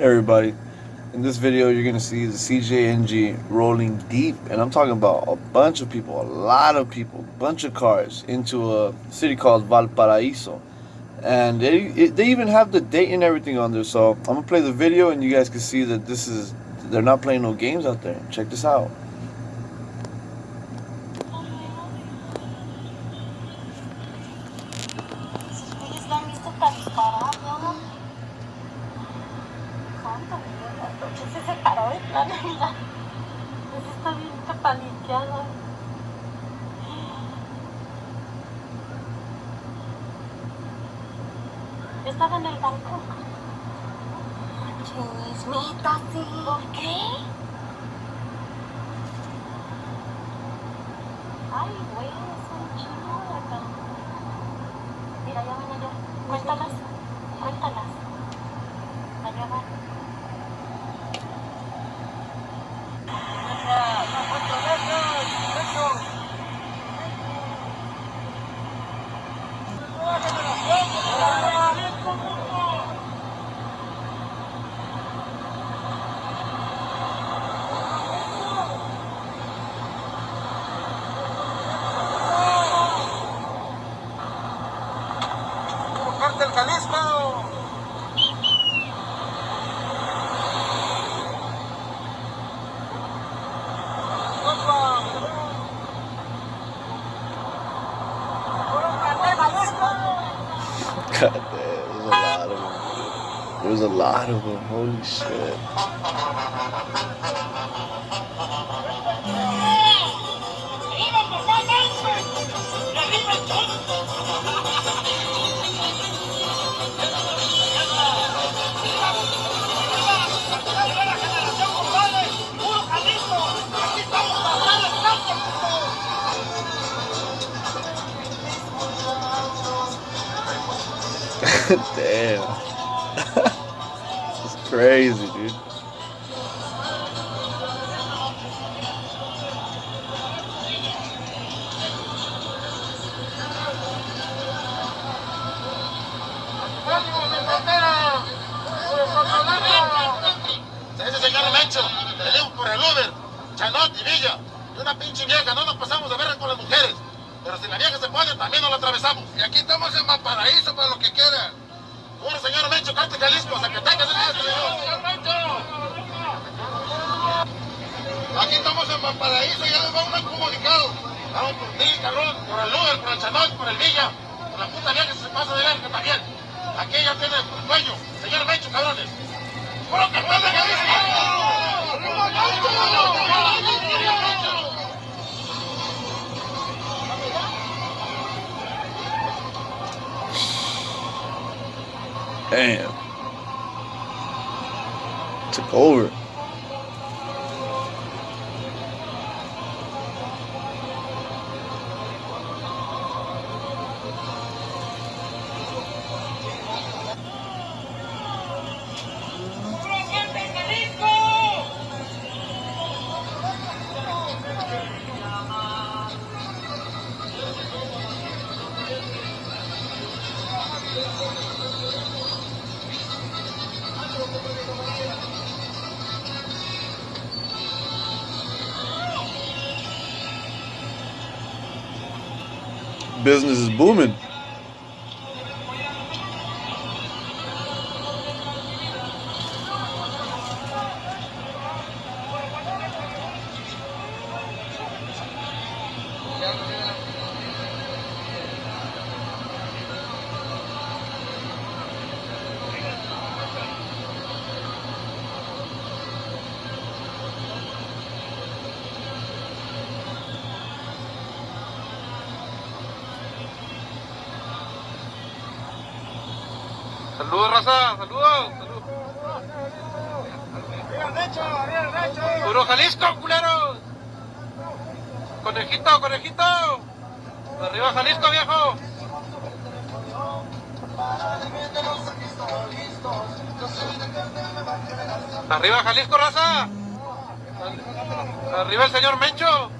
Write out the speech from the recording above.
everybody. In this video, you're gonna see the CJNG rolling deep, and I'm talking about a bunch of people, a lot of people, bunch of cars into a city called Valparaiso, and they they even have the date and everything on there. So I'm gonna play the video, and you guys can see that this is they're not playing no games out there. Check this out. Se separó de plano, mira. Ese está bien paniqueado. Yo estaba en el banco. Chismita, sí. ¿Por qué? Ay, güey, es un chino acá. Mira, ya van allá. Cuéntalas. Cuéntalas. Allá van. Del Jalisco. God damn, there's a lot of them. There's a lot of them. Holy shit. Damn. it's crazy, dude. Chanot y Villa. Y una pinche vieja, no nos pasamos de ver con las mujeres. Pero si la vieja se puede, también nos la atravesamos. Y aquí estamos en Valparaíso para lo que queda. Bueno, señor Mencho, Carte Jalisco, Zacatecas, señor Mencho. Aquí estamos en Valparaíso, ya les va un comunicado. Vamos por ti, cabrón, por el Uber, por el Chanot, por el Villa, por la puta vieja que se pasa de verga también. Aquí ya tiene el dueño, señor Mencho, cabrones. Damn. Took over. Business is booming. Saludos, raza, saludos, saludos. Puro Jalisco, culeros. Conejito, conejito. Arriba Jalisco, viejo. Arriba Jalisco, raza. Arriba el señor Mencho.